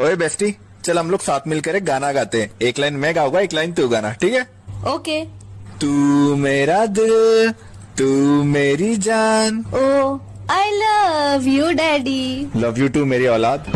ओए बेस्टी चल हम लोग साथ मिलकर एक गाना गाते हैं। एक लाइन मैं गाऊँगा एक लाइन तू गाना ठीक है? ओके। तू मेरा दिल तू मेरी जान। ओ I love you daddy love you too मेरी औलाद।